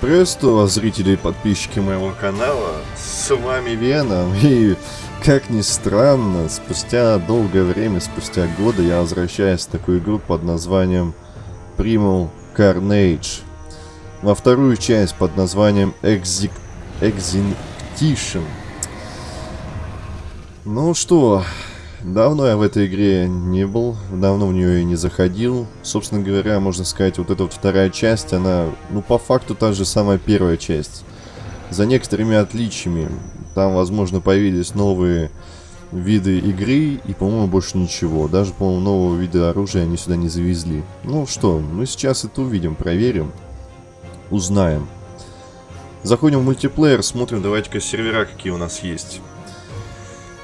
Приветствую вас, зрители и подписчики моего канала. С вами Веном. И, как ни странно, спустя долгое время, спустя годы, я возвращаюсь в такую игру под названием Primal Carnage. Во вторую часть под названием Exec... Exinction. Ну что, Давно я в этой игре не был, давно в нее и не заходил. Собственно говоря, можно сказать, вот эта вот вторая часть, она, ну, по факту та же самая первая часть. За некоторыми отличиями. Там, возможно, появились новые виды игры и, по-моему, больше ничего. Даже, по-моему, нового вида оружия они сюда не завезли. Ну что, мы сейчас это увидим, проверим, узнаем. Заходим в мультиплеер, смотрим, давайте-ка сервера какие у нас есть.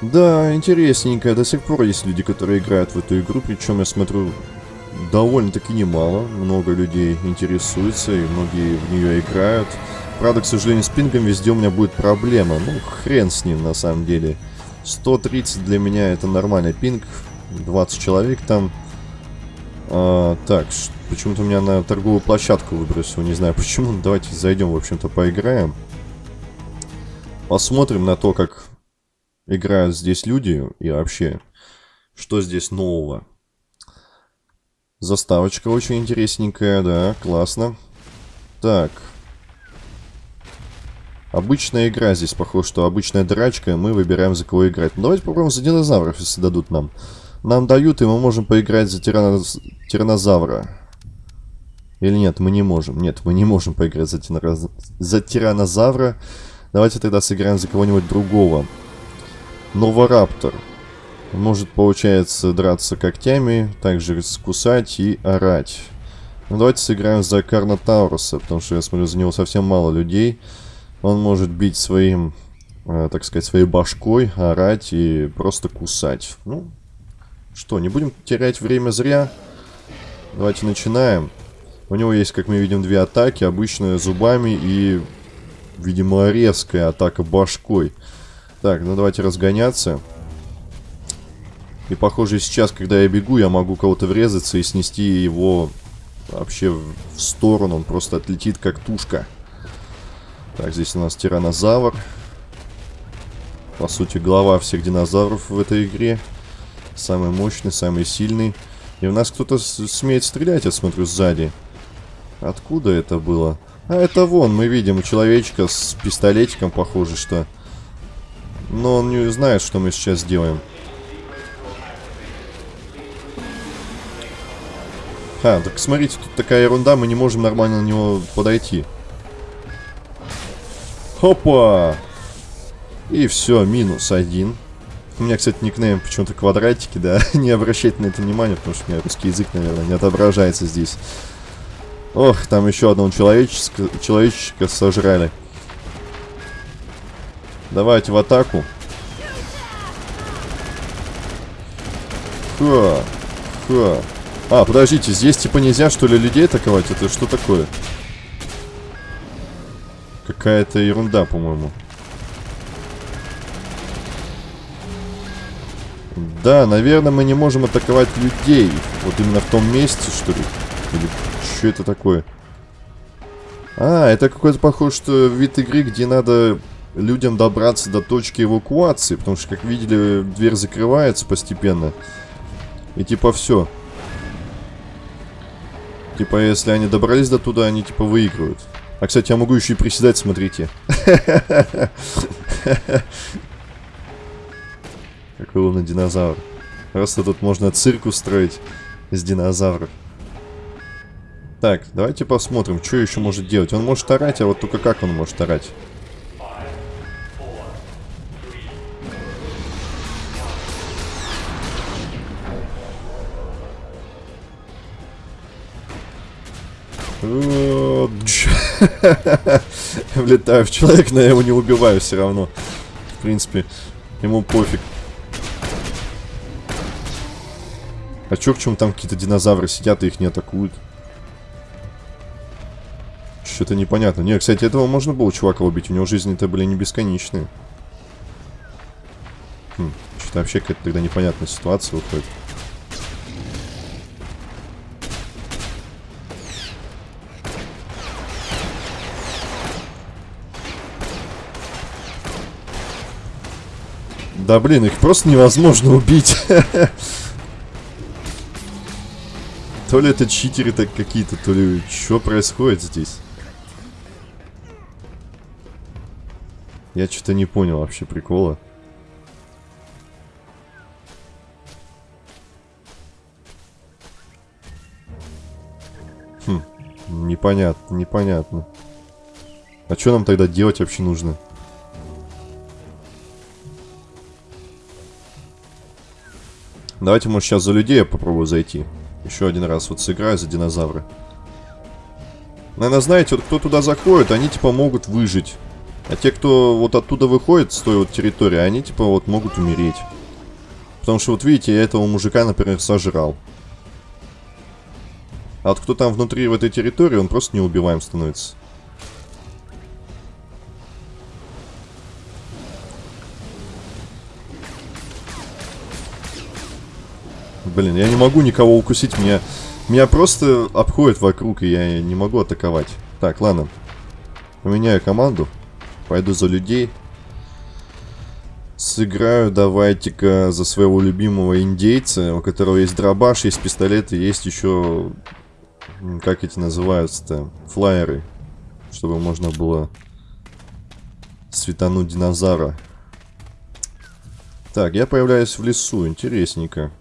Да, интересненько. До сих пор есть люди, которые играют в эту игру. Причем, я смотрю, довольно-таки немало. Много людей интересуются, и многие в нее играют. Правда, к сожалению, с пингом везде у меня будет проблема. Ну, хрен с ним, на самом деле. 130 для меня это нормальный пинг. 20 человек там. А, так, почему-то у меня на торговую площадку выбросил. Не знаю почему. Давайте зайдем, в общем-то, поиграем. Посмотрим на то, как играют здесь люди и вообще, что здесь нового. Заставочка очень интересненькая, да, классно. Так. Обычная игра здесь, похоже, что обычная драчка, мы выбираем за кого играть. Ну, давайте попробуем за динозавров, если дадут нам. Нам дают, и мы можем поиграть за тирано... тиранозавра. Или нет, мы не можем. Нет, мы не можем поиграть за, тиранозавра. за тиранозавра. Давайте тогда сыграем за кого-нибудь другого. Новораптор. Может, получается, драться когтями, также скусать и орать. Ну, давайте сыграем за Карнотауруса, потому что я смотрю, за него совсем мало людей. Он может бить своим, э, так сказать, своей башкой, орать и просто кусать. Ну, что, не будем терять время зря. Давайте начинаем. У него есть, как мы видим, две атаки. Обычная зубами и, видимо, резкая атака башкой. Так, ну давайте разгоняться. И похоже сейчас, когда я бегу, я могу кого-то врезаться и снести его вообще в сторону. Он просто отлетит как тушка. Так, здесь у нас тиранозавр. По сути, глава всех динозавров в этой игре. Самый мощный, самый сильный. И у нас кто-то смеет стрелять, я смотрю, сзади. Откуда это было? А, это вон, мы видим человечка с пистолетиком, похоже, что... Но он не знает, что мы сейчас делаем. А, так смотрите, тут такая ерунда, мы не можем нормально на него подойти. Хопа! И все, минус один. У меня, кстати, никнейм почему-то квадратики, да. не обращайте на это внимание, потому что у меня русский язык, наверное, не отображается здесь. Ох, там еще одного человеческого, человечечка сожрали. Давайте в атаку. Ха. Ха. А, подождите, здесь типа нельзя что ли людей атаковать? Это что такое? Какая-то ерунда, по-моему. Да, наверное, мы не можем атаковать людей. Вот именно в том месте, что ли? Или что это такое? А, это какой-то похож, что вид игры, где надо людям добраться до точки эвакуации, потому что, как видели, дверь закрывается постепенно. И типа все. Типа, если они добрались до туда, они типа выигрывают. А, кстати, я могу еще и приседать, смотрите. Какой умный динозавр. Просто тут можно цирк устроить из динозавров. Так, давайте посмотрим, что еще может делать. Он может орать, а вот только как он может орать? Влетаю в человека, но я его не убиваю все равно. В принципе, ему пофиг. А чё, чему там какие-то динозавры сидят и их не атакуют? Что-то непонятно. Не, кстати, этого можно было чувака убить. У него жизни-то были не бесконечные. Хм, что-то вообще какая-то тогда непонятная ситуация выходит. Да блин, их просто невозможно убить. То ли это читеры так какие-то, то ли что происходит здесь? Я что-то не понял вообще прикола. Хм, непонятно, непонятно. А что нам тогда делать вообще нужно? Давайте, может, сейчас за людей я попробую зайти. Еще один раз вот сыграю за динозавра. Наверное, знаете, вот кто туда заходит, они типа могут выжить. А те, кто вот оттуда выходит с той вот территории, они типа вот могут умереть. Потому что вот видите, я этого мужика, например, сожрал. А вот кто там внутри в этой территории, он просто неубиваем становится. Блин, я не могу никого укусить, меня, меня просто обходит вокруг, и я не могу атаковать. Так, ладно. Поменяю команду. Пойду за людей. Сыграю давайте-ка за своего любимого индейца, у которого есть дробаш, есть пистолет и есть еще... Как эти называются-то? Флайеры. Чтобы можно было светануть динозавра. Так, я появляюсь в лесу, интересненько.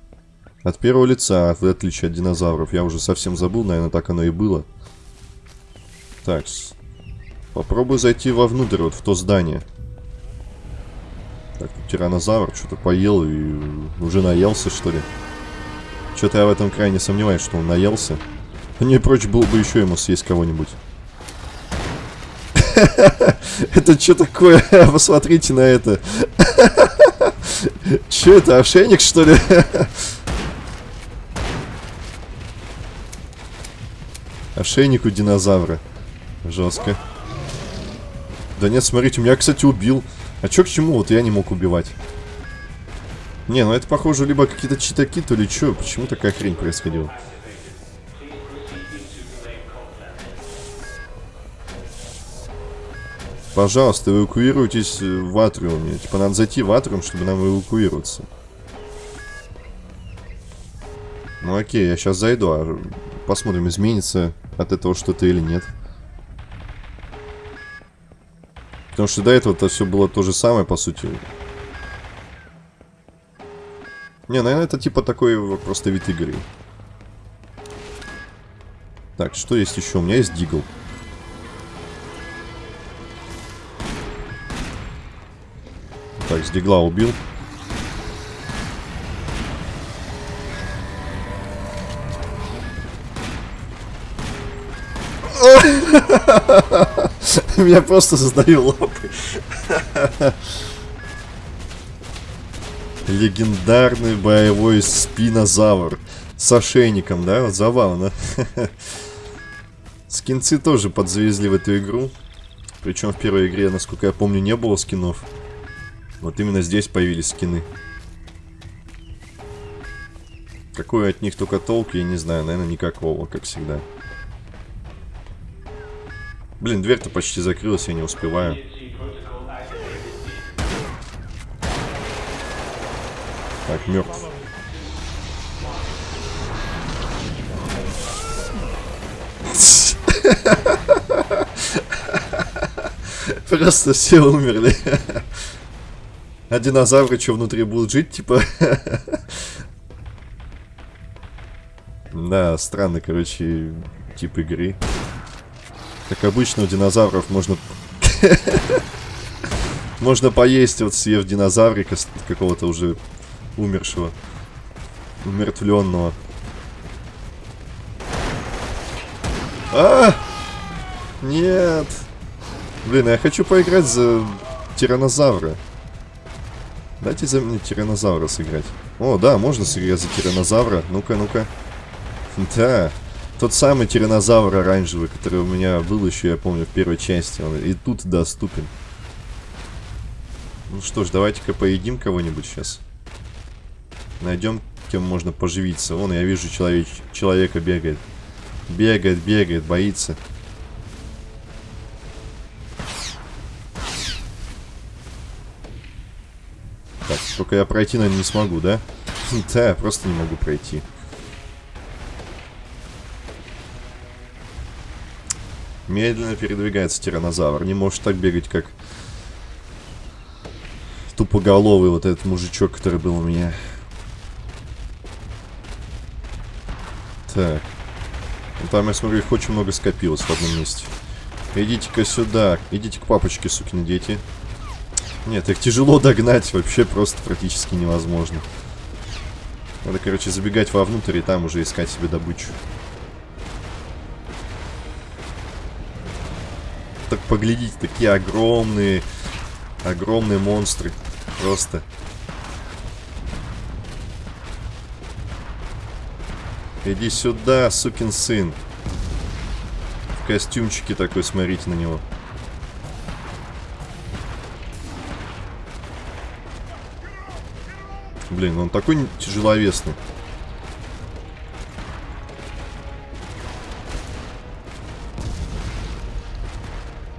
От первого лица, в отличие от динозавров. Я уже совсем забыл, наверное, так оно и было. Так, попробую зайти вовнутрь, вот в то здание. Так, тиранозавр что-то поел и уже наелся, что ли. Что-то я в этом крайне сомневаюсь, что он наелся. Не прочь было бы еще ему съесть кого-нибудь. Это что такое? Посмотрите на это. Че это, ошейник, что ли? Ошейник у динозавра. Жестко. Да нет, смотрите, меня, кстати, убил. А чё к чему вот я не мог убивать? Не, ну это, похоже, либо какие-то читаки, то ли чё. Почему такая хрень происходила? Пожалуйста, эвакуируйтесь в атриуме. Типа, надо зайти в атриум, чтобы нам эвакуироваться. Ну окей, я сейчас зайду, а посмотрим, изменится от этого что-то или нет. Потому что до этого-то все было то же самое, по сути. Не, наверное, это типа такой просто вид игры. Так, что есть еще? У меня есть дигл. Так, с дигла убил. Меня просто создаю лапы. Легендарный боевой спинозавр. С ошейником, да? Вот забавно. Скинцы тоже подзавезли в эту игру. Причем в первой игре, насколько я помню, не было скинов. Вот именно здесь появились скины. Какой от них только толк, я не знаю. Наверное, никакого, как всегда. Блин, дверь-то почти закрылась, я не успеваю. Так, мертв. Просто все умерли. А динозавры что внутри будут жить, типа? Да, странный, короче, тип игры. Как обычно, у динозавров можно... можно поесть, вот съев динозаврика какого-то уже умершего. Умертвленного. А! Нет! Блин, я хочу поиграть за тиранозавра. Дайте за мне тиранозавра сыграть. О, да, можно сыграть за тиранозавра. Ну-ка, ну-ка. Да. Тот самый тиранозавр оранжевый, который у меня был еще, я помню, в первой части. Он и тут доступен. Ну что ж, давайте-ка поедим кого-нибудь сейчас. Найдем, кем можно поживиться. Вон, я вижу, человек, человека бегает. Бегает, бегает, боится. Так, только я пройти, наверное, не смогу, да? Да, просто не могу пройти. Медленно передвигается тиранозавр. Не может так бегать, как тупоголовый вот этот мужичок, который был у меня. Так. Ну, там, я смотрю, их очень много скопилось в одном месте. Идите-ка сюда. Идите к папочке, сукины дети. Нет, их тяжело догнать. Вообще просто практически невозможно. Надо, короче, забегать вовнутрь и там уже искать себе добычу. Так поглядите, такие огромные, огромные монстры. Просто. Иди сюда, сукин сын. В костюмчике такой, смотрите на него. Блин, он такой тяжеловесный.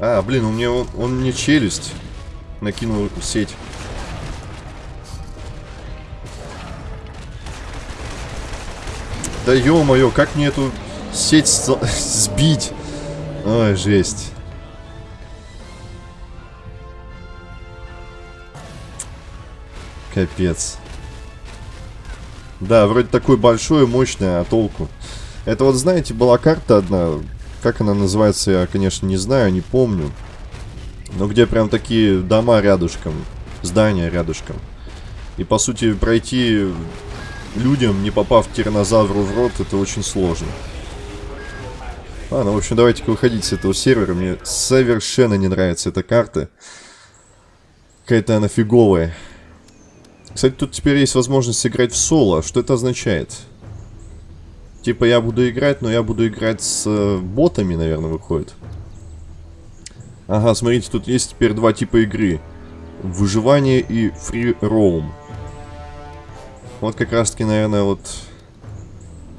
А, блин, у меня он, он мне челюсть накинул сеть. Да ё-моё, как мне эту сеть сбить? Ой, жесть. Капец. Да, вроде такой большой, мощный, а толку? Это вот, знаете, была карта одна, как она называется, я, конечно, не знаю, не помню. Но где прям такие дома рядышком, здания рядышком. И, по сути, пройти людям, не попав тиранозавру в рот, это очень сложно. Ладно, в общем, давайте-ка выходить с этого сервера. Мне совершенно не нравится эта карта. Какая-то она фиговая. Кстати, тут теперь есть возможность играть в соло. Что это означает? Типа я буду играть, но я буду играть с э, ботами, наверное, выходит. Ага, смотрите, тут есть теперь два типа игры. Выживание и free roam. Вот как раз таки, наверное, вот...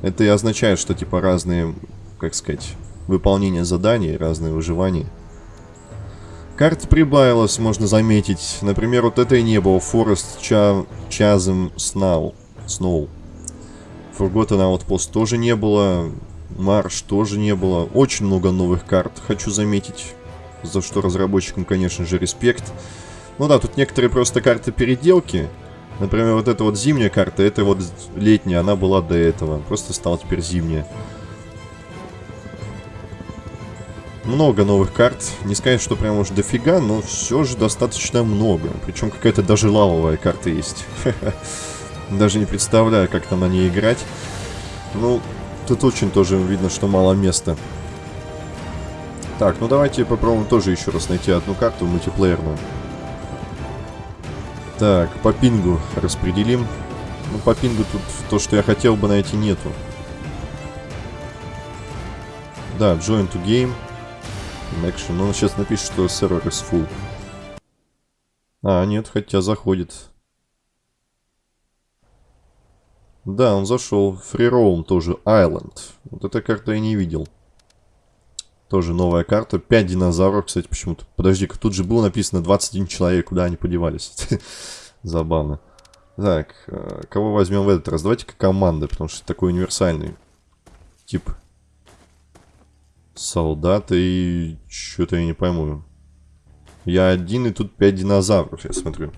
Это и означает, что типа разные, как сказать, выполнение заданий, разные выживания. Карт прибавилось, можно заметить. Например, вот этой не было. Forest Cha Chasm Snow. Snow. Forgotten Outpost тоже не было. Марш тоже не было. Очень много новых карт, хочу заметить. За что разработчикам, конечно же, респект. Ну да, тут некоторые просто карты переделки. Например, вот эта вот зимняя карта, это вот летняя, она была до этого. Просто стала теперь зимняя. Много новых карт. Не сказать, что прям уж дофига, но все же достаточно много. Причем какая-то даже лавовая карта есть. Даже не представляю, как там на ней играть. Ну, тут очень тоже видно, что мало места. Так, ну давайте попробуем тоже еще раз найти одну карту мультиплеерную. Так, по пингу распределим. Ну, по пингу тут то, что я хотел бы найти, нету. Да, join to game. Action. Но он сейчас напишет, что сервер is full. А, нет, хотя заходит. Да, он зашел. Roam тоже. Island. Вот эта карта я не видел. Тоже новая карта. 5 динозавров, кстати, почему-то. Подожди-ка, тут же было написано 21 человек. Куда они подевались? Забавно. Так, э, кого возьмем в этот раз? Давайте-ка команды, потому что такой универсальный тип. Солдаты и... Что-то я не пойму. Я один, и тут 5 динозавров, я смотрю.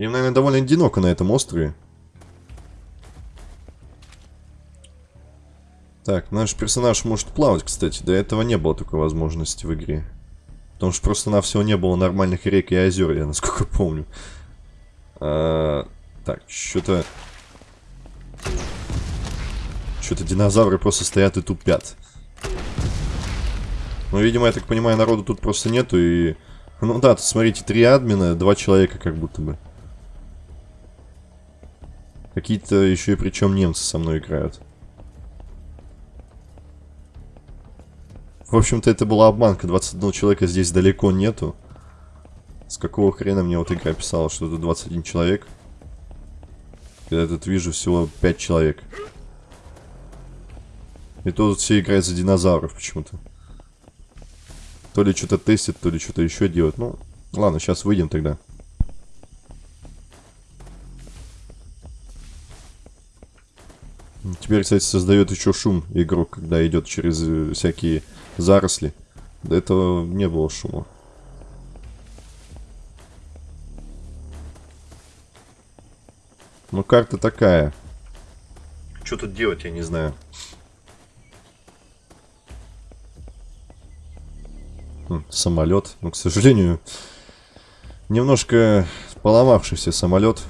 Им, наверное, довольно одиноко на этом острове. Так, наш персонаж может плавать, кстати. До этого не было такой возможности в игре. Потому что просто на всего не было нормальных рек и озер, я насколько помню. А, так, что-то... Что-то динозавры просто стоят и тупят. Ну, видимо, я так понимаю, народу тут просто нету и... Ну да, тут смотрите, три админа, два человека как будто бы. Какие-то еще и причем немцы со мной играют. В общем-то, это была обманка. 21 человека здесь далеко нету. С какого хрена мне вот игра писала, что это 21 человек? Я тут вижу всего 5 человек. И то все играют за динозавров почему-то. То ли что-то тестит, то ли что-то еще делают. Ну, Ладно, сейчас выйдем тогда. Теперь, кстати, создает еще шум игрок, когда идет через э, всякие заросли. До этого не было шума. Ну, карта такая. Что тут делать, я не знаю. Хм, самолет. Ну, к сожалению, немножко поломавшийся самолет.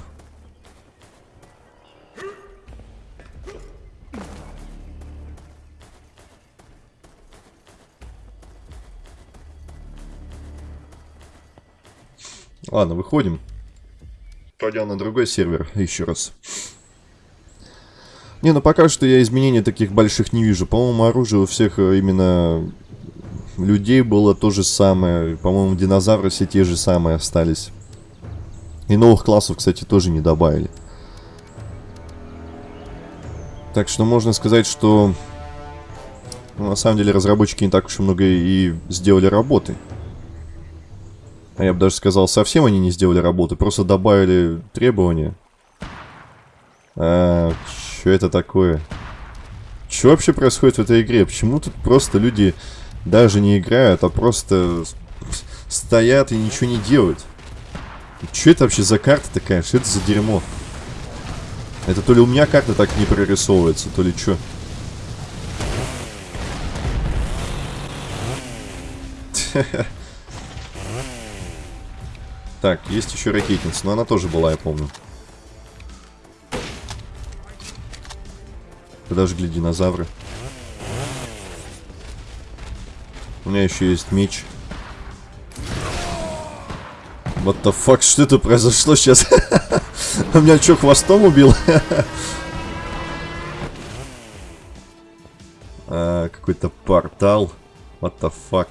Ладно, выходим. Пойдем на другой сервер еще раз. Не, ну пока что я изменений таких больших не вижу. По-моему, оружие у всех э, именно людей было то же самое. По-моему, динозавры все те же самые остались. И новых классов, кстати, тоже не добавили. Так что можно сказать, что ну, на самом деле разработчики не так уж и много и сделали работы. А я бы даже сказал, совсем они не сделали работу, просто добавили требования. А, что это такое? Что вообще происходит в этой игре? Почему тут просто люди даже не играют, а просто стоят и ничего не делают? Что это вообще за карта такая? Что это за дерьмо? Это то ли у меня карта так не прорисовывается, то ли что? Так, есть еще ракетница, но она тоже была, я помню. Подожгли динозавры. У меня еще есть меч. What the fuck, что это произошло сейчас? У меня что, хвостом убил? а, Какой-то портал. What the fuck?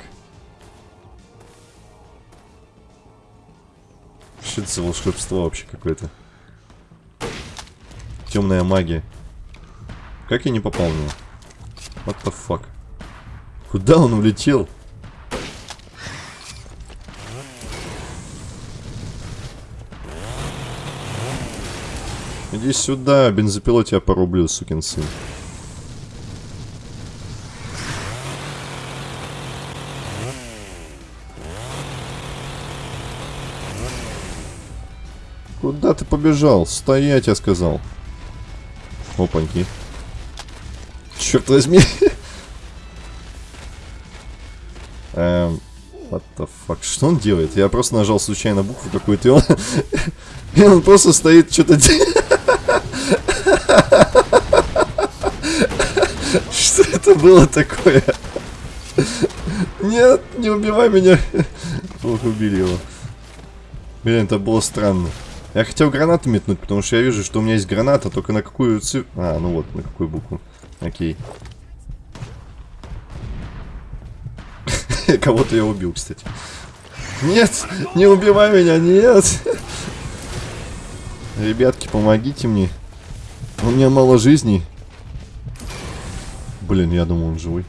Что это за волшебство вообще какое-то? Темная магия. Как я не попал в него? What the fuck? Куда он улетел? Иди сюда, бензопилот тебя порублю, сукин сын. Побежал? Стоять, я сказал. Опаньки. Черт возьми. Эм, what the fuck? Что он делает? Я просто нажал случайно букву какую-то, и он... и он просто стоит, что-то Что это было такое? Нет, не убивай меня. Ох, убили его. Блин, это было странно. Я хотел гранату метнуть, потому что я вижу, что у меня есть граната, только на какую цифру... А, ну вот, на какую букву. Окей. Кого-то я убил, кстати. Нет, не убивай меня, нет. Ребятки, помогите мне. У меня мало жизней. Блин, я думал, он живой.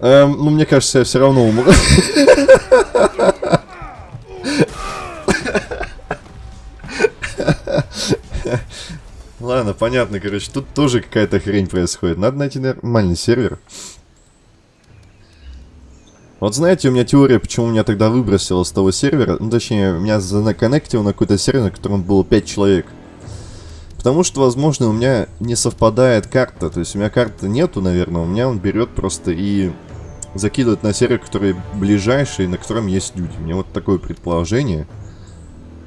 Эм, ну, мне кажется, я все равно умру. Ладно, понятно, короче, тут тоже какая-то хрень происходит. Надо найти нормальный сервер. Вот знаете, у меня теория, почему меня тогда выбросило с того сервера, ну точнее, меня законнектил на какой-то сервер, на котором было 5 человек. Потому что, возможно, у меня не совпадает карта, то есть у меня карты нету, наверное, у меня он берет просто и закидывает на сервер, который ближайший, на котором есть люди. У меня вот такое предположение.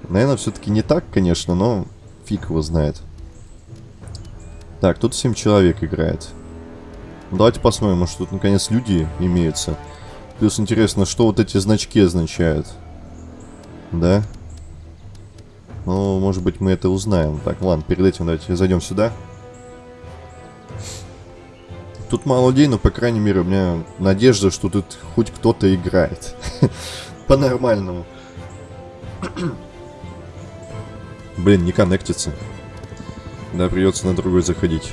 Наверное, все-таки не так, конечно, но фиг его знает. Так, тут 7 человек играет. Давайте посмотрим, может тут наконец люди имеются. Плюс интересно, что вот эти значки означают. Да? Ну, может быть, мы это узнаем. Так, ладно, перед этим давайте зайдем сюда. Тут мало людей, но, по крайней мере, у меня надежда, что тут хоть кто-то играет. По-нормальному. Блин, не коннектится. Да, придется на другой заходить.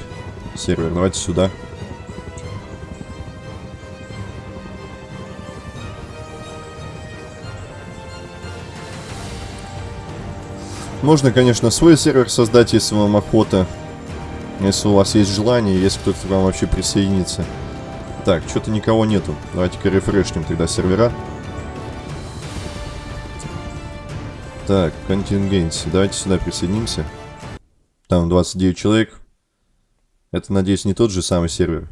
Сервер, давайте сюда. Можно, конечно, свой сервер создать, если вам охота. Если у вас есть желание, если кто-то к вам вообще присоединится. Так, что-то никого нету. Давайте-ка рефрешнем тогда сервера. Так, контингенси. Давайте сюда присоединимся. Там 29 человек. Это, надеюсь, не тот же самый сервер.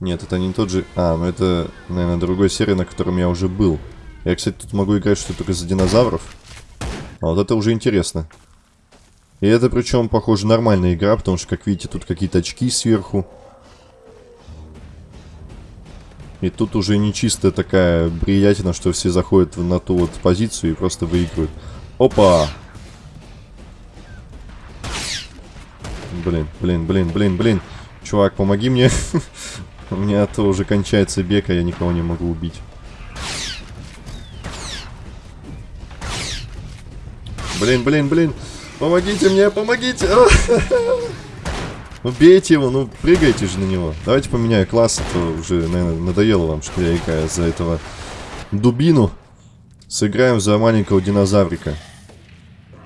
Нет, это не тот же... А, ну это, наверное, другой сервер, на котором я уже был. Я, кстати, тут могу играть что только за динозавров. А вот это уже интересно. И это причем, похоже, нормальная игра, потому что, как видите, тут какие-то очки сверху. И тут уже не чистая такая бриятина, что все заходят на ту вот позицию и просто выигрывают. Опа! Блин, блин, блин, блин, блин. Чувак, помоги мне. У меня то уже кончается бег, а я никого не могу убить. Блин, блин, блин. Помогите мне, помогите. Убейте его, ну прыгайте же на него. Давайте поменяю класс, а то уже, наверное, надоело вам, что я играю за этого дубину. Сыграем за маленького динозаврика.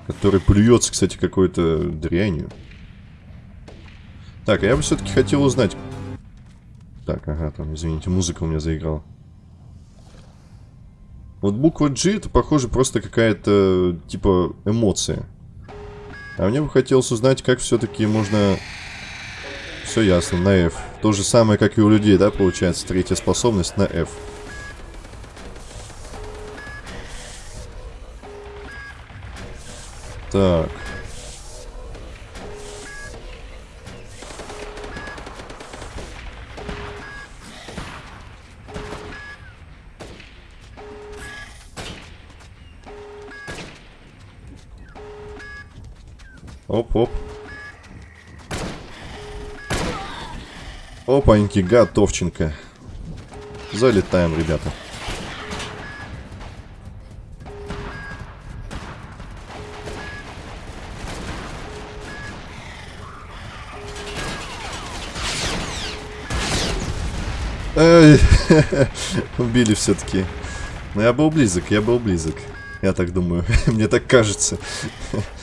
Который плюется, кстати, какой-то дрянью. Так, а я бы все-таки хотел узнать... Так, ага, там, извините, музыка у меня заиграла. Вот буква G это, похоже, просто какая-то, типа, эмоция. А мне бы хотелось узнать, как все-таки можно... Все ясно, на F. То же самое, как и у людей, да, получается, третья способность на F. Так. Оп-оп. Опаньки, готовченко. Залетаем, ребята. Эй, убили все-таки. Но я был близок, я был близок. Я так думаю, мне так кажется.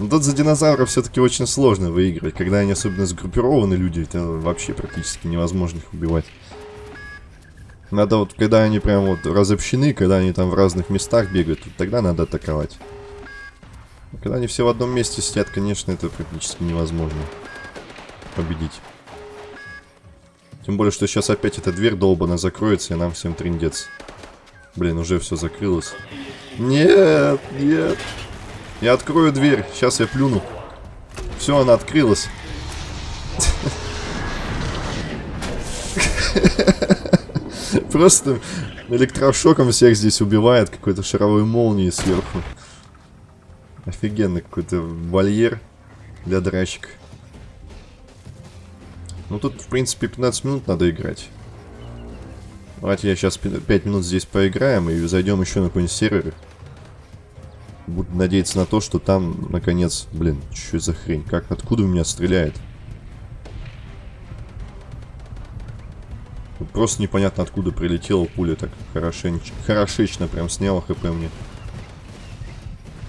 Но ну, тут за динозавров все-таки очень сложно выигрывать. Когда они особенно сгруппированы, люди, это вообще практически невозможно их убивать. Надо вот, когда они прям вот разобщены, когда они там в разных местах бегают, вот тогда надо атаковать. Когда они все в одном месте сидят, конечно, это практически невозможно победить. Тем более, что сейчас опять эта дверь долбана закроется, и нам всем трендец. Блин, уже все закрылось. Нет, нет. Я открою дверь. Сейчас я плюну. Все, она открылась. Просто электрошоком всех здесь убивает какой-то шаровой молнией сверху. Офигенный какой-то вольер для драчек. Ну тут, в принципе, 15 минут надо играть. Давайте я сейчас 5 минут здесь поиграем и зайдем еще на какой-нибудь сервер. Буду надеяться на то, что там, наконец... Блин, что за хрень? Как? Откуда у меня стреляет? Просто непонятно, откуда прилетела пуля так хорошенч... хорошечно прям сняла хп мне.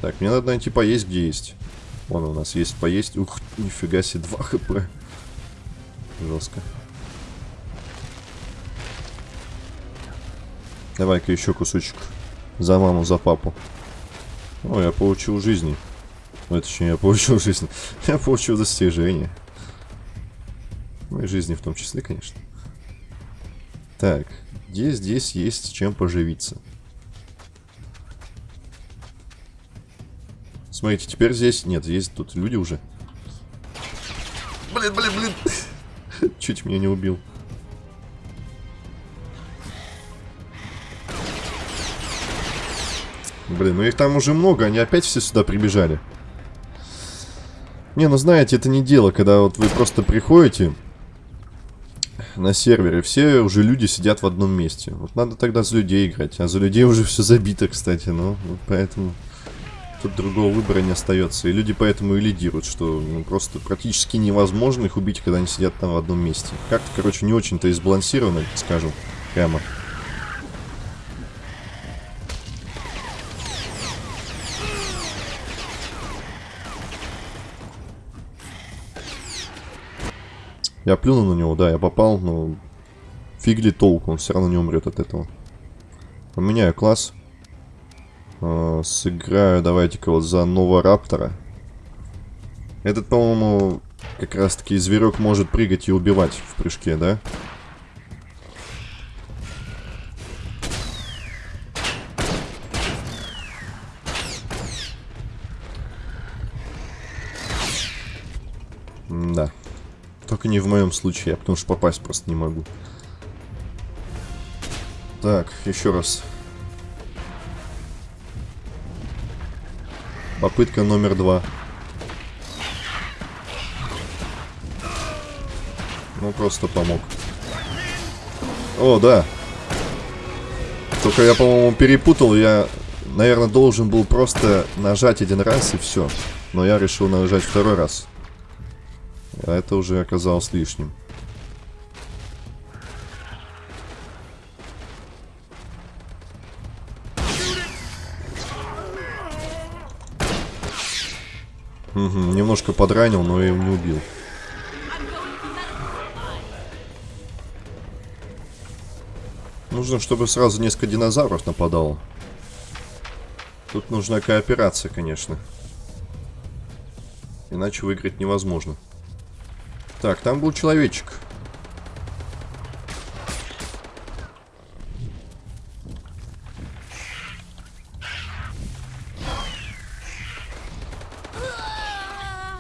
Так, мне надо найти поесть, где есть. Вон у нас есть поесть. Ух, нифига себе, 2 хп. Жестко. Давай-ка еще кусочек. За маму, за папу. О, я получил жизни. Ну, не я получил жизнь. Я получил достижение. Моей жизни в том числе, конечно. Так, где здесь есть чем поживиться? Смотрите, теперь здесь... Нет, есть тут люди уже. Блин, блин, блин. Чуть меня не убил. Блин, ну их там уже много, они опять все сюда прибежали. Не, ну знаете, это не дело, когда вот вы просто приходите на сервере, все уже люди сидят в одном месте. Вот надо тогда за людей играть, а за людей уже все забито, кстати, ну, вот поэтому тут другого выбора не остается. И люди поэтому и лидируют, что ну, просто практически невозможно их убить, когда они сидят там в одном месте. Как-то, короче, не очень-то и сбалансировано, скажем, прямо. Я плюнул на него, да, я попал, но фиг ли толку, он все равно не умрет от этого. Поменяю класс. Э, сыграю, давайте-ка вот за нового раптора. Этот, по-моему, как раз-таки зверек может прыгать и убивать в прыжке, да? да. Только не в моем случае, потому что попасть просто не могу. Так, еще раз. Попытка номер два. Ну, просто помог. О, да. Только я, по-моему, перепутал. Я, наверное, должен был просто нажать один раз и все. Но я решил нажать второй раз. А это уже оказалось лишним. Угу, немножко подранил, но я его не убил. Нужно, чтобы сразу несколько динозавров нападало. Тут нужна кооперация, конечно. Иначе выиграть невозможно. Так, там был человечек.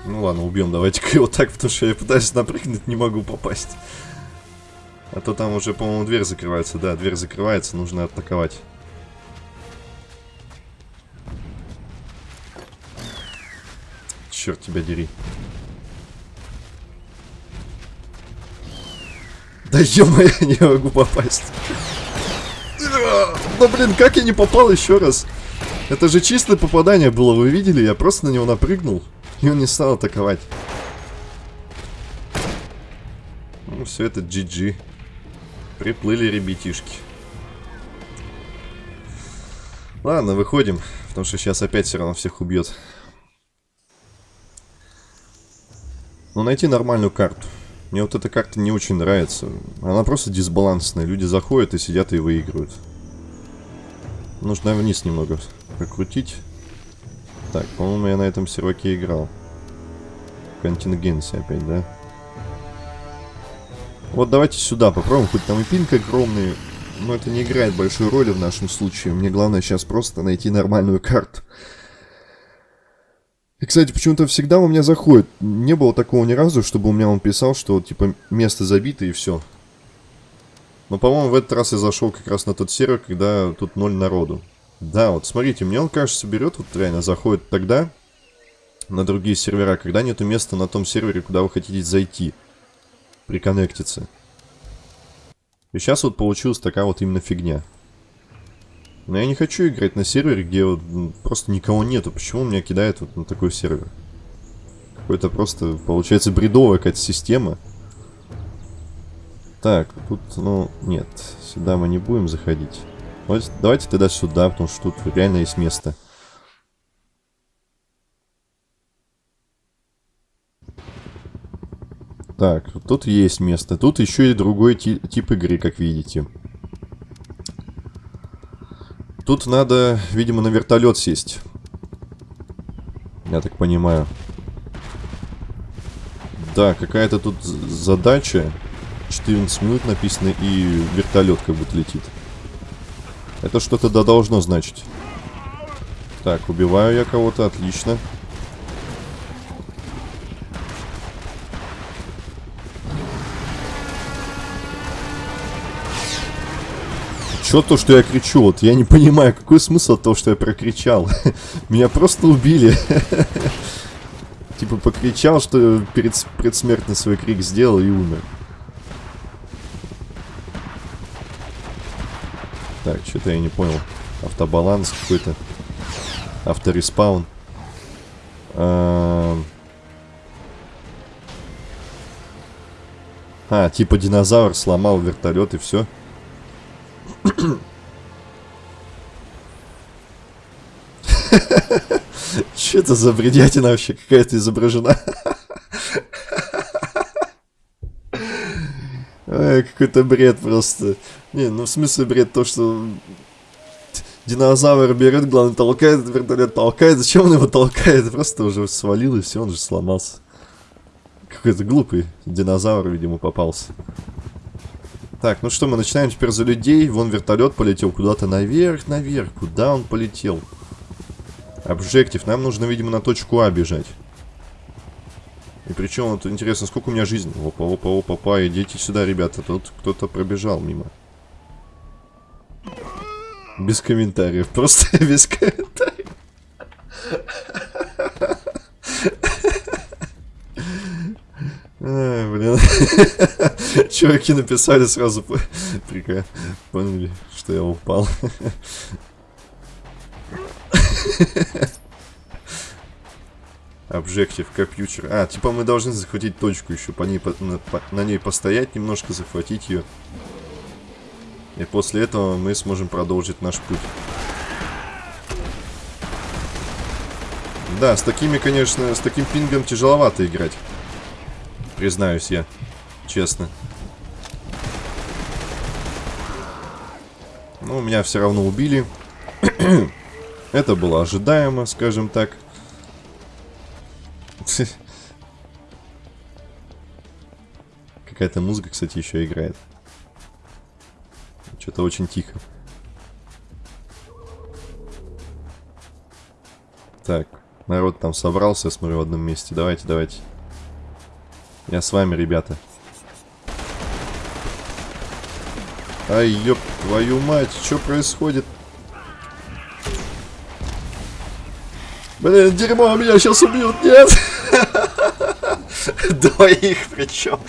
Ну ладно, убьем. Давайте-ка его так, потому что я пытаюсь напрыгнуть, не могу попасть. А то там уже, по-моему, дверь закрывается. Да, дверь закрывается, нужно атаковать. Черт тебя дери. Да ё не могу попасть. Да блин, как я не попал еще раз? Это же чистое попадание было, вы видели? Я просто на него напрыгнул, и он не стал атаковать. Ну, все это GG. Приплыли ребятишки. Ладно, выходим, потому что сейчас опять все равно всех убьет. Ну, найти нормальную карту. Мне вот эта карта не очень нравится. Она просто дисбалансная. Люди заходят и сидят и выигрывают. Нужно вниз немного прокрутить. Так, по-моему, я на этом серваке играл. Контингенция опять, да? Вот давайте сюда попробуем. Хоть там и пинг огромный. Но это не играет большой роли в нашем случае. Мне главное сейчас просто найти нормальную карту. И, кстати, почему-то всегда у меня заходит. Не было такого ни разу, чтобы у меня он писал, что, типа, место забито и все. Но, по-моему, в этот раз я зашел как раз на тот сервер, когда тут ноль народу. Да, вот смотрите, мне он, кажется, берет, вот реально заходит тогда на другие сервера, когда нету места на том сервере, куда вы хотите зайти. Приконнектиться. И сейчас вот получилась такая вот именно фигня. Но я не хочу играть на сервере, где вот просто никого нету. Почему меня кидает вот на такой сервер? Какой-то просто, получается, бредовая какая-то система. Так, тут, ну, нет. Сюда мы не будем заходить. Вот, давайте тогда сюда, потому что тут реально есть место. Так, тут есть место. Тут еще и другой тип игры, как видите. Тут надо, видимо, на вертолет сесть. Я так понимаю. Да, какая-то тут задача. 14 минут написано, и вертолет как будто летит. Это что-то да должно значить. Так, убиваю я кого-то, отлично. Отлично. Чё то, что я кричу? Вот я не понимаю, какой смысл того, что я прокричал. Меня просто убили. Типа покричал, что перед предсмертный свой крик сделал и умер. Так, что-то я не понял. Автобаланс какой-то. Автореспаун. А, а, типа динозавр сломал вертолет и все. Что это за бредятина вообще какая-то изображена? Какой-то бред просто. Не, ну в смысле бред то, что динозавр берет, главное толкает, вертолет толкает. Зачем он его толкает? Просто уже свалил и все, он же сломался. Какой-то глупый динозавр, видимо, попался. Так, ну что, мы начинаем теперь за людей. Вон вертолет полетел куда-то наверх, наверх. Куда он полетел? Обжектив. Нам нужно, видимо, на точку А бежать. И причем, вот интересно, сколько у меня жизни? Опа, опа, опа, опа, идите сюда, ребята. Тут кто-то пробежал мимо. Без комментариев. Просто без комментариев. Ай, блин. Чуваки написали сразу, прикольно, поняли, что я упал. Обжектив, компьютер. А, типа мы должны захватить точку еще, по ней, по, на, по, на ней постоять немножко, захватить ее. И после этого мы сможем продолжить наш путь. Да, с такими, конечно, с таким пингом тяжеловато играть. Признаюсь я. Честно. Ну, меня все равно убили. Это было ожидаемо, скажем так. Какая-то музыка, кстати, еще играет. Что-то очень тихо. Так, народ там собрался, я смотрю, в одном месте. Давайте, давайте. Я с вами, ребята. Ай, ёб твою мать, что происходит? Блин, дерьмо, меня сейчас убьют, нет! Двоих причем.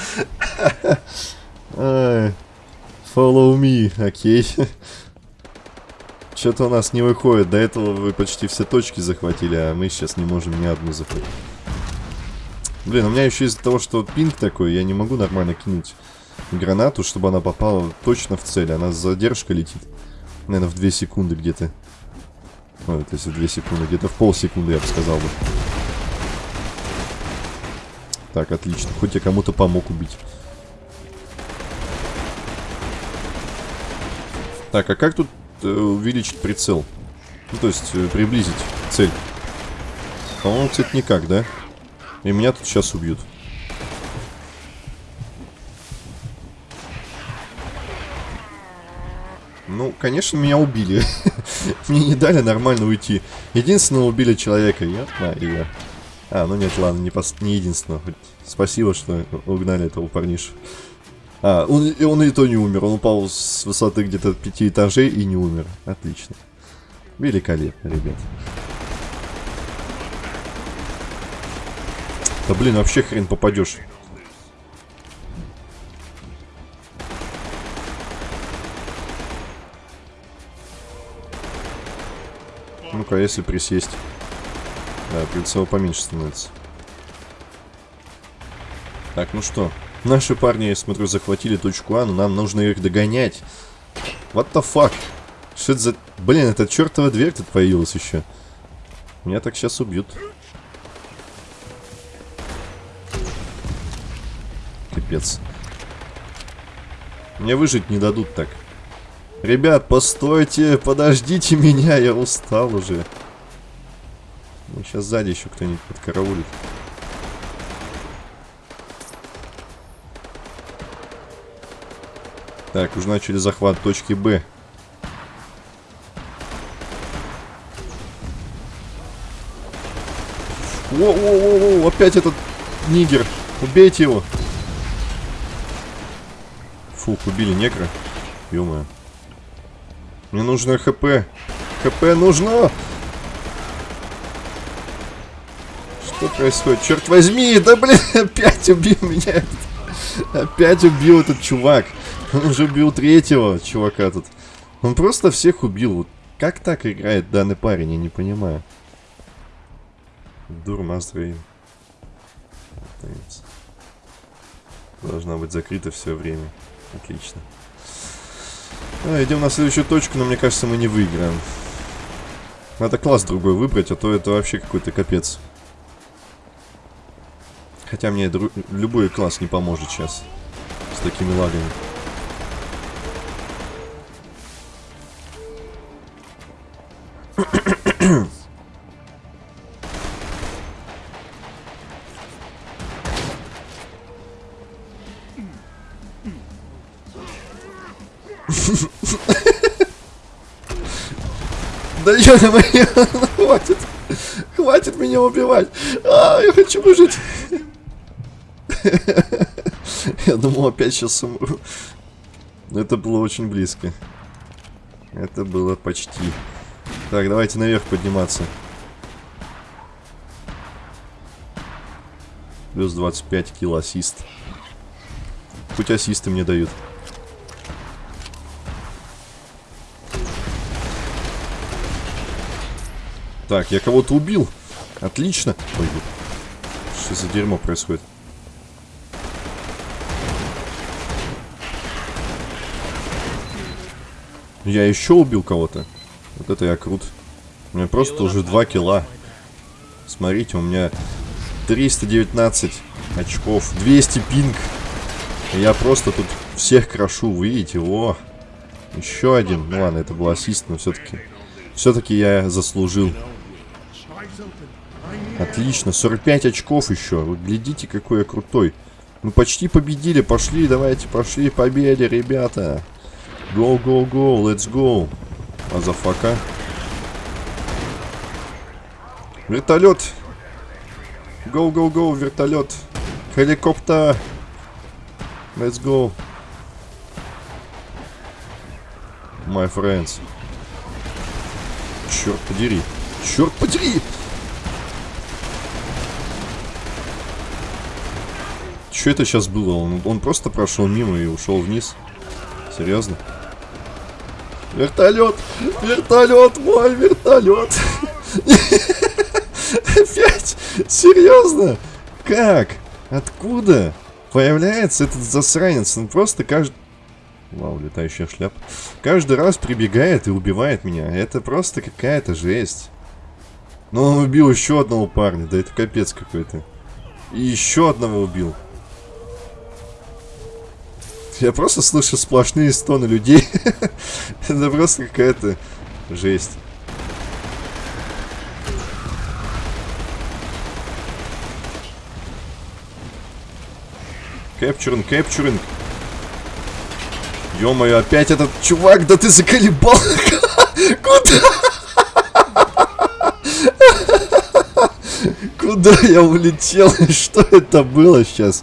Follow me, окей. Что-то у нас не выходит. До этого вы почти все точки захватили, а мы сейчас не можем ни одну захватить. Блин, у меня еще из-за того, что пинг такой, я не могу нормально кинуть гранату, чтобы она попала точно в цель. Она с задержкой летит. Наверное, в 2 секунды где-то. Ой, то есть в 2 секунды, где-то в полсекунды, я бы сказал бы. Так, отлично. Хоть я кому-то помог убить. Так, а как тут э, увеличить прицел? Ну, то есть, э, приблизить цель. По-моему, кстати, никак, да? И меня тут сейчас убьют. Ну, конечно, меня убили. Мне не дали нормально уйти. Единственного убили человека. Я знаю. А, ну нет, ладно, не, пос... не единственного. Спасибо, что угнали этого парниша. А, он, он и то не умер. Он упал с высоты где-то пяти этажей и не умер. Отлично. Великолепно, ребят. Да блин, вообще хрен попадешь. Ну-ка, если присесть. Да, прицел поменьше становится. Так, ну что, Наши парни, я смотрю, захватили точку А, но нам нужно их догонять. What the fuck? Что это за... Блин, эта чертова дверь тут появилась еще. Меня так сейчас убьют. Капец. Мне выжить не дадут так. Ребят, постойте, подождите меня, я устал уже. Ну, сейчас сзади еще кто-нибудь подкараулит. Так, уже начали захват точки Б. Воу-воу-воу, опять этот нигер. Убейте его. Фух, убили негра. ё Мне нужно ХП. ХП нужно! Что происходит? Черт возьми! Да блин, опять убил меня. Опять убил этот чувак. Он уже убил третьего чувака тут. Он просто всех убил. Как так играет данный парень, я не понимаю. Дурмаздрейн. Должна быть закрыта все время. Отлично. А, идем на следующую точку, но мне кажется, мы не выиграем. Надо класс другой выбрать, а то это вообще какой-то капец. Хотя мне любой класс не поможет сейчас. такими лагами. Ё-моё, хватит. Хватит меня убивать. А, я хочу выжить. Я думал, опять сейчас умру. Это было очень близко. Это было почти. Так, давайте наверх подниматься. Плюс 25 кило ассист. Хоть ассисты мне дают. Так, я кого-то убил. Отлично. Ой, что за дерьмо происходит? Я еще убил кого-то. Вот это я крут. У меня просто уже 2 килла. Смотрите, у меня 319 очков, 200 пинг. Я просто тут всех крошу, видите, о. Еще один. Ну ладно, это был ассист, но все-таки... Все-таки я заслужил. Отлично, 45 очков еще. Вы глядите, какой я крутой. Мы почти победили, пошли, давайте, пошли, победе, ребята. Go, go, go, let's go. Motherfucker. Вертолет. Go, go, go, вертолет. Helicopter. Let's go. My friends. Черт подери. Черт подери! Что это сейчас было? Он, он просто прошел мимо и ушел вниз. Серьезно? Вертолет! Вертолет! Мой вертолет! Опять? Серьезно? Как? Откуда? Появляется этот засранец. Он просто каждый... Вау, летающая шляпа. Каждый раз прибегает и убивает меня. Это просто какая-то жесть. Но он убил еще одного парня. Да это капец какой-то. И еще одного убил. Я просто слышу сплошные стоны людей. Это просто какая-то жесть. Кэпчуринг, кэпчуринг. Ё-моё, опять этот чувак, да ты заколебал. Куда? Куда я улетел? Что это было сейчас?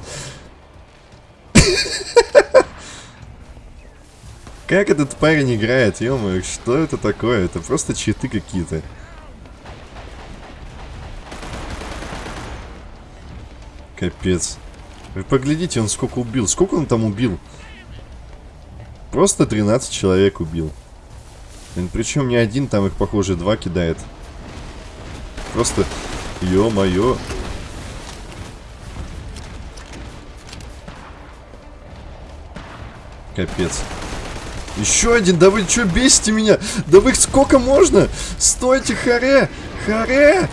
Как этот парень играет, ё что это такое? Это просто читы какие-то. Капец. Вы поглядите, он сколько убил. Сколько он там убил? Просто 13 человек убил. Причем не один, там их, похоже, два кидает. Просто, ё-моё. Капец. Еще один, да вы что бесите меня? Да вы сколько можно? Стойте, харе! Харе!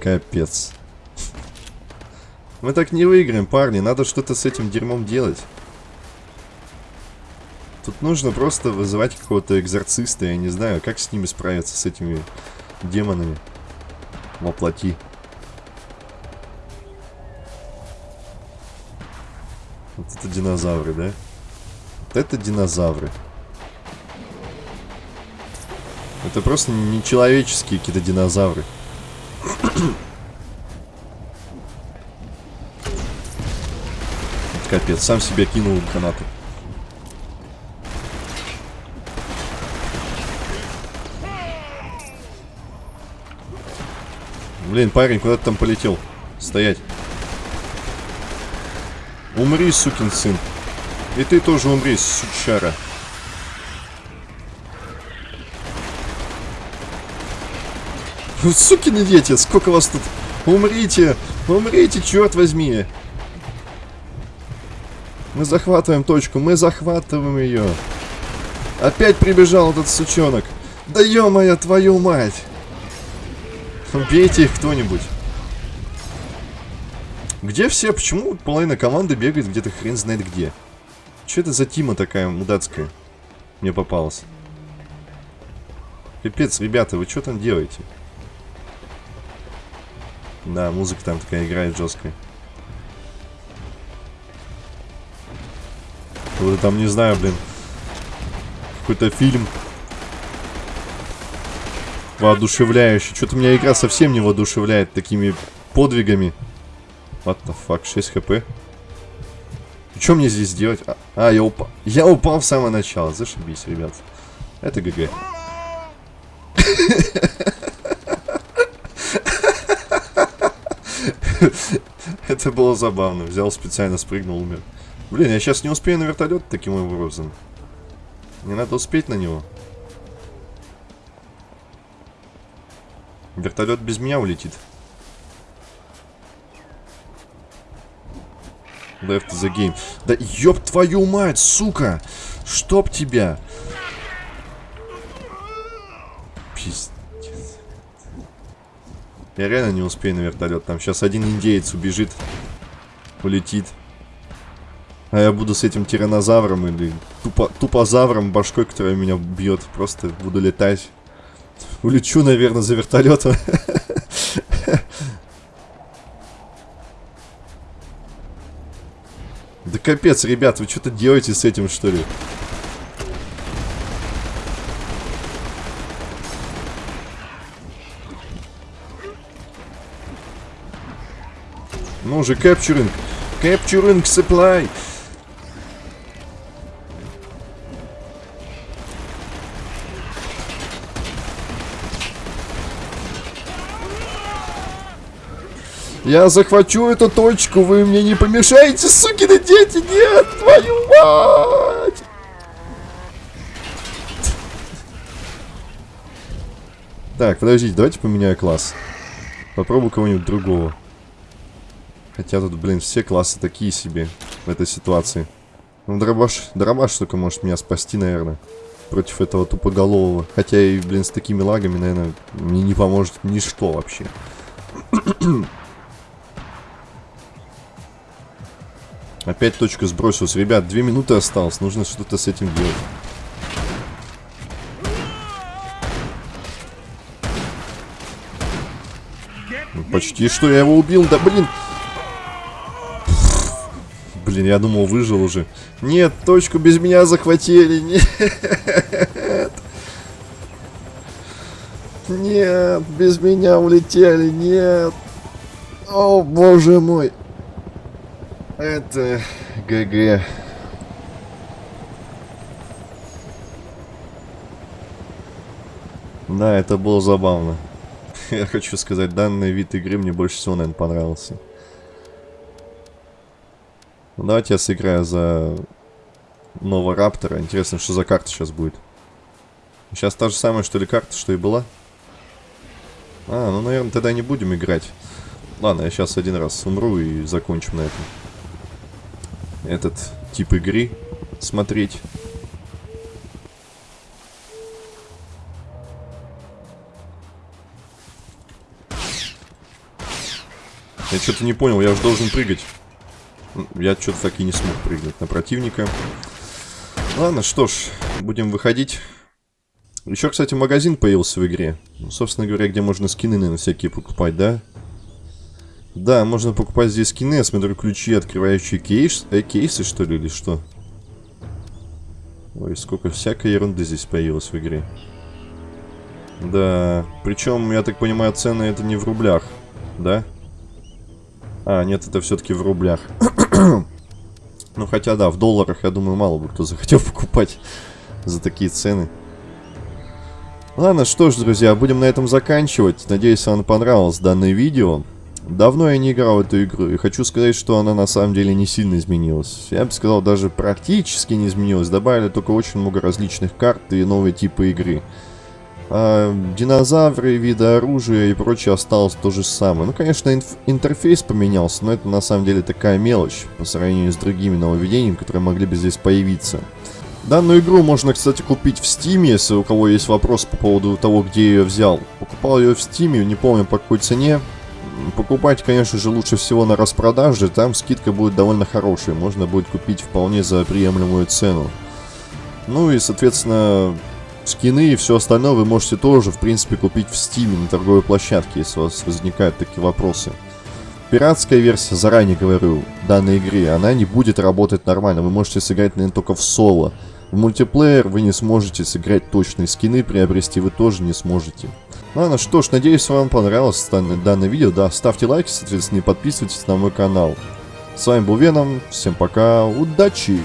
Капец. Мы так не выиграем, парни. Надо что-то с этим дерьмом делать. Тут нужно просто вызывать какого-то экзорциста. Я не знаю, как с ними справиться, с этими демонами. Воплоти. Вот это динозавры, да? Вот это динозавры. Это просто нечеловеческие какие-то динозавры. Капец, сам себя кинул гранату. Блин, парень, куда ты там полетел? Стоять. Умри, сукин сын. И ты тоже умри, сучара. Сукины дети, сколько вас тут? Умрите! Умрите, черт возьми! Мы захватываем точку, мы захватываем ее. Опять прибежал этот сучонок. Да ё-моё, твою мать! Убейте их кто-нибудь. Где все? Почему половина команды бегает где-то хрен знает где? Что это за Тима такая мудацкая? Мне попалась. Пипец, ребята, вы что там делаете? Да, музыка там такая играет жесткая. Вот там, не знаю, блин. Какой-то фильм. Воодушевляющий. Что-то меня игра совсем не воодушевляет такими подвигами. What the fuck, 6 хп. Что мне здесь делать? А, а, я упал. Я упал в самое начало. Зашибись, ребят. Это ГГ. Это было забавно. Взял специально, спрыгнул, умер. Блин, я сейчас не успею на вертолет таким образом. Не надо успеть на него. Вертолет без меня улетит. Left the game. Да ёб твою мать, сука! Чтоб тебя! Пиздец. Я реально не успею на вертолет. Там сейчас один индеец убежит. Улетит. А я буду с этим тиранозавром или тупо, тупозавром башкой, который меня бьет. Просто буду летать. Улечу, наверное, за вертолетом. Да капец, ребят, вы что-то делаете с этим, что ли? Ну же, capturing. Capturing supply. Я захвачу эту точку, вы мне не помешаете, сукины дети! Нет, твою мать! Так, подождите, давайте поменяю класс. Попробую кого-нибудь другого. Хотя тут, блин, все классы такие себе в этой ситуации. Ну, дробаш, дробаш только может меня спасти, наверное. Против этого тупоголового. Хотя и, блин, с такими лагами, наверное, мне не поможет ничто вообще. Опять точка сбросилась. Ребят, две минуты осталось. Нужно что-то с этим делать. Ну, почти что я его убил. Да блин. Блин, я думал, выжил уже. Нет, точку без меня захватили. Нет. Нет, без меня улетели. Нет. О, боже мой. Это ГГ. Да, это было забавно. Я хочу сказать, данный вид игры мне больше всего, наверное, понравился. Ну, давайте я сыграю за нового Раптора. Интересно, что за карта сейчас будет. Сейчас та же самая, что ли, карта, что и была? А, ну, наверное, тогда не будем играть. Ладно, я сейчас один раз умру и закончим на этом этот тип игры смотреть. Я что-то не понял, я же должен прыгать. Я что-то так и не смог прыгнуть на противника. Ладно, что ж, будем выходить. Еще, кстати, магазин появился в игре. Ну, собственно говоря, где можно скины, наверное, всякие покупать, да? Да, можно покупать здесь скины. Я смотрю, ключи, открывающие кейс, э, кейсы, что ли, или что? Ой, сколько всякой ерунды здесь появилось в игре. Да, причем, я так понимаю, цены это не в рублях, да? А, нет, это все-таки в рублях. ну, хотя, да, в долларах, я думаю, мало бы кто захотел покупать за такие цены. Ладно, что ж, друзья, будем на этом заканчивать. Надеюсь, вам понравилось данное видео. Давно я не играл в эту игру, и хочу сказать, что она на самом деле не сильно изменилась. Я бы сказал, даже практически не изменилась. Добавили только очень много различных карт и новые типы игры. А динозавры, виды оружия и прочее осталось то же самое. Ну, конечно, интерфейс поменялся, но это на самом деле такая мелочь по сравнению с другими нововведениями, которые могли бы здесь появиться. Данную игру можно, кстати, купить в Steam, если у кого есть вопрос по поводу того, где я ее взял. Покупал ее в Steam, не помню по какой цене. Покупать, конечно же, лучше всего на распродаже, там скидка будет довольно хорошая, можно будет купить вполне за приемлемую цену. Ну и, соответственно, скины и все остальное вы можете тоже, в принципе, купить в Steam на торговой площадке, если у вас возникают такие вопросы. Пиратская версия, заранее говорю, данной игре, она не будет работать нормально, вы можете сыграть, наверное, только в соло. В мультиплеер вы не сможете сыграть точные скины, приобрести вы тоже не сможете. Ладно, что ж, надеюсь, вам понравилось данное, данное видео. Да, ставьте лайки, соответственно, и подписывайтесь на мой канал. С вами был Веном, всем пока, удачи!